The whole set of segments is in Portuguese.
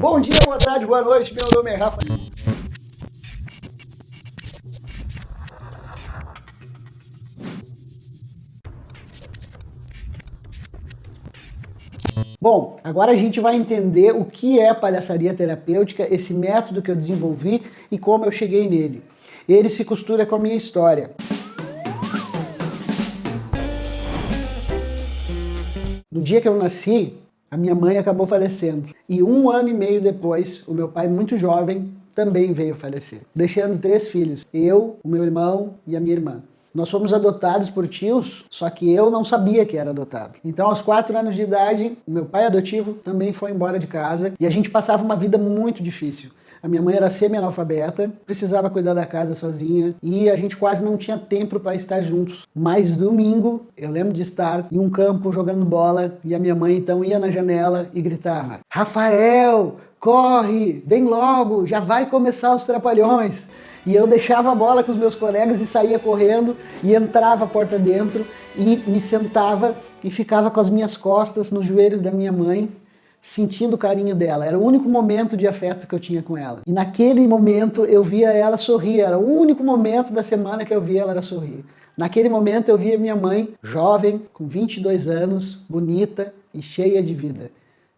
Bom dia, boa tarde, boa noite, meu nome é Rafa. Bom, agora a gente vai entender o que é palhaçaria terapêutica, esse método que eu desenvolvi e como eu cheguei nele. Ele se costura com a minha história. No dia que eu nasci, a minha mãe acabou falecendo. E um ano e meio depois, o meu pai, muito jovem, também veio falecer, deixando três filhos, eu, o meu irmão e a minha irmã. Nós fomos adotados por tios, só que eu não sabia que era adotado. Então, aos quatro anos de idade, meu pai adotivo também foi embora de casa e a gente passava uma vida muito difícil. A minha mãe era semi-analfabeta, precisava cuidar da casa sozinha e a gente quase não tinha tempo para estar juntos. Mas domingo, eu lembro de estar em um campo jogando bola e a minha mãe então ia na janela e gritava: Rafael, corre, vem logo, já vai começar os trapalhões. E eu deixava a bola com os meus colegas e saía correndo e entrava a porta dentro e me sentava e ficava com as minhas costas no joelho da minha mãe sentindo o carinho dela. Era o único momento de afeto que eu tinha com ela. E naquele momento eu via ela sorrir. Era o único momento da semana que eu via ela sorrir. Naquele momento eu via minha mãe, jovem, com 22 anos, bonita e cheia de vida.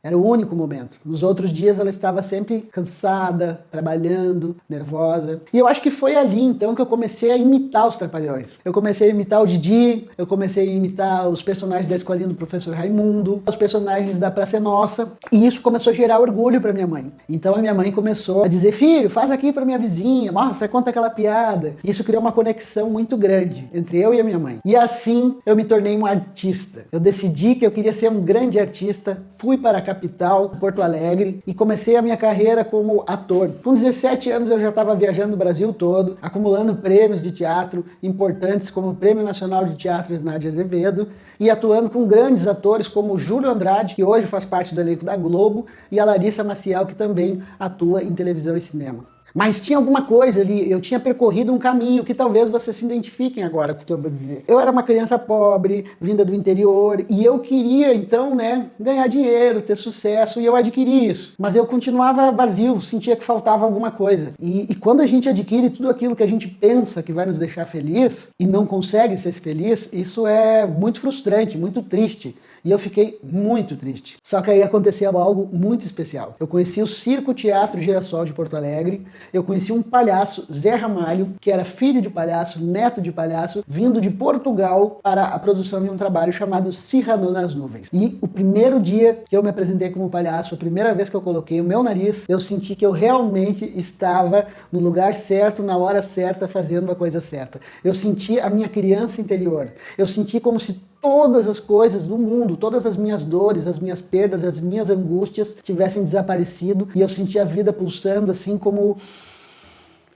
Era o único momento. Nos outros dias ela estava sempre cansada, trabalhando, nervosa. E eu acho que foi ali então que eu comecei a imitar os Trapalhões. Eu comecei a imitar o Didi, eu comecei a imitar os personagens da escolinha do professor Raimundo, os personagens da Praça Nossa. E isso começou a gerar orgulho para minha mãe. Então a minha mãe começou a dizer, filho, faz aqui para minha vizinha, nossa, conta aquela piada. Isso criou uma conexão muito grande entre eu e a minha mãe. E assim eu me tornei um artista. Eu decidi que eu queria ser um grande artista, fui para cá capital, Porto Alegre, e comecei a minha carreira como ator. Com 17 anos eu já estava viajando o Brasil todo, acumulando prêmios de teatro importantes como o Prêmio Nacional de Teatro Nádia Azevedo, e atuando com grandes atores como Júlio Andrade, que hoje faz parte do elenco da Globo, e a Larissa Maciel, que também atua em televisão e cinema. Mas tinha alguma coisa ali, eu tinha percorrido um caminho que talvez vocês se identifiquem agora com o que eu vou dizer. Eu era uma criança pobre, vinda do interior, e eu queria então, né, ganhar dinheiro, ter sucesso, e eu adquiri isso. Mas eu continuava vazio, sentia que faltava alguma coisa. E, e quando a gente adquire tudo aquilo que a gente pensa que vai nos deixar feliz, e não consegue ser feliz, isso é muito frustrante, muito triste. E eu fiquei muito triste. Só que aí aconteceu algo muito especial. Eu conheci o Circo Teatro Girassol de Porto Alegre, eu conheci um palhaço, Zé Ramalho, que era filho de palhaço, neto de palhaço, vindo de Portugal para a produção de um trabalho chamado Cirrano nas Nuvens. E o primeiro dia que eu me apresentei como palhaço, a primeira vez que eu coloquei o meu nariz, eu senti que eu realmente estava no lugar certo, na hora certa, fazendo a coisa certa. Eu senti a minha criança interior. Eu senti como se todas as coisas do mundo, todas as minhas dores, as minhas perdas, as minhas angústias tivessem desaparecido e eu sentia a vida pulsando assim como,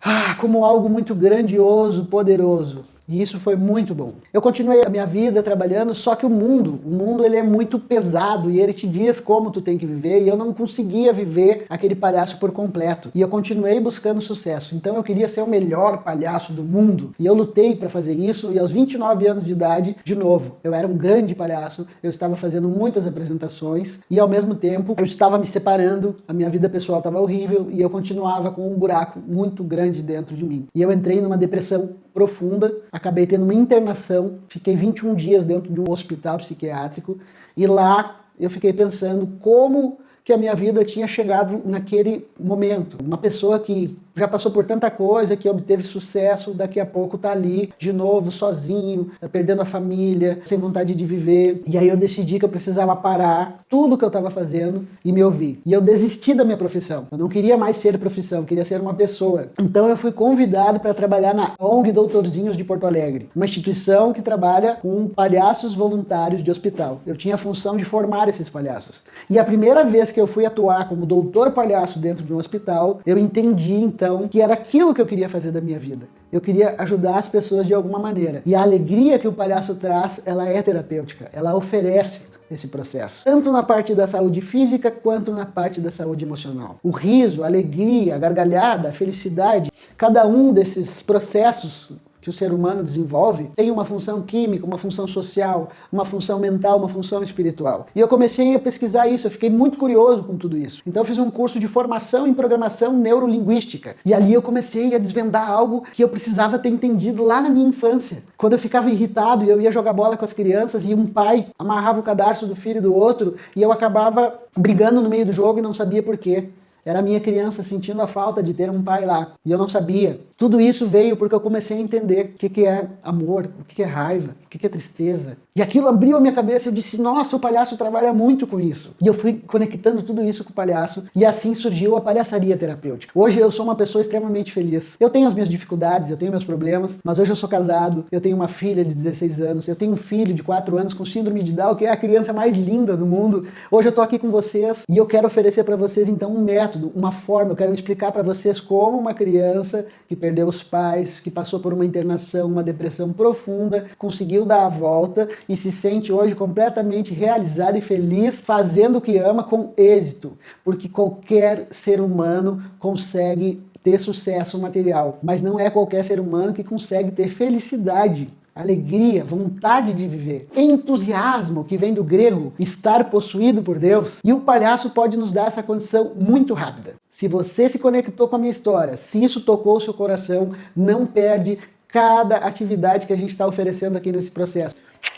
ah, como algo muito grandioso, poderoso. E isso foi muito bom. Eu continuei a minha vida trabalhando, só que o mundo, o mundo ele é muito pesado e ele te diz como tu tem que viver e eu não conseguia viver aquele palhaço por completo. E eu continuei buscando sucesso. Então eu queria ser o melhor palhaço do mundo. E eu lutei para fazer isso e aos 29 anos de idade, de novo, eu era um grande palhaço, eu estava fazendo muitas apresentações e ao mesmo tempo eu estava me separando, a minha vida pessoal estava horrível e eu continuava com um buraco muito grande dentro de mim. E eu entrei numa depressão profunda, acabei tendo uma internação, fiquei 21 dias dentro de um hospital psiquiátrico e lá eu fiquei pensando como que a minha vida tinha chegado naquele momento. Uma pessoa que já passou por tanta coisa, que obteve sucesso, daqui a pouco tá ali de novo, sozinho, perdendo a família, sem vontade de viver. E aí eu decidi que eu precisava parar tudo que eu estava fazendo e me ouvir. E eu desisti da minha profissão. Eu não queria mais ser profissão, queria ser uma pessoa. Então eu fui convidado para trabalhar na ONG Doutorzinhos de Porto Alegre, uma instituição que trabalha com palhaços voluntários de hospital. Eu tinha a função de formar esses palhaços. E a primeira vez que eu fui atuar como doutor palhaço dentro de um hospital, eu entendi então que era aquilo que eu queria fazer da minha vida. Eu queria ajudar as pessoas de alguma maneira. E a alegria que o palhaço traz, ela é terapêutica, ela oferece esse processo. Tanto na parte da saúde física, quanto na parte da saúde emocional. O riso, a alegria, a gargalhada, a felicidade, cada um desses processos que o ser humano desenvolve tem uma função química, uma função social, uma função mental, uma função espiritual. E eu comecei a pesquisar isso, eu fiquei muito curioso com tudo isso. Então eu fiz um curso de formação em programação neurolinguística. E ali eu comecei a desvendar algo que eu precisava ter entendido lá na minha infância. Quando eu ficava irritado e eu ia jogar bola com as crianças e um pai amarrava o cadarço do filho do outro e eu acabava brigando no meio do jogo e não sabia por quê. Era a minha criança sentindo a falta de ter um pai lá. E eu não sabia. Tudo isso veio porque eu comecei a entender o que, que é amor, o que, que é raiva, o que, que é tristeza. E aquilo abriu a minha cabeça e eu disse, nossa, o palhaço trabalha muito com isso. E eu fui conectando tudo isso com o palhaço e assim surgiu a palhaçaria terapêutica. Hoje eu sou uma pessoa extremamente feliz. Eu tenho as minhas dificuldades, eu tenho meus problemas, mas hoje eu sou casado, eu tenho uma filha de 16 anos, eu tenho um filho de 4 anos com síndrome de Down, que é a criança mais linda do mundo. Hoje eu tô aqui com vocês e eu quero oferecer para vocês então um método, uma forma, eu quero explicar para vocês como uma criança que perdeu os pais, que passou por uma internação, uma depressão profunda, conseguiu dar a volta e se sente hoje completamente realizado e feliz fazendo o que ama com êxito, porque qualquer ser humano consegue ter sucesso material, mas não é qualquer ser humano que consegue ter felicidade alegria, vontade de viver, entusiasmo, que vem do grego, estar possuído por Deus. E o palhaço pode nos dar essa condição muito rápida. Se você se conectou com a minha história, se isso tocou o seu coração, não perde cada atividade que a gente está oferecendo aqui nesse processo.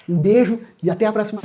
Um beijo e até a próxima.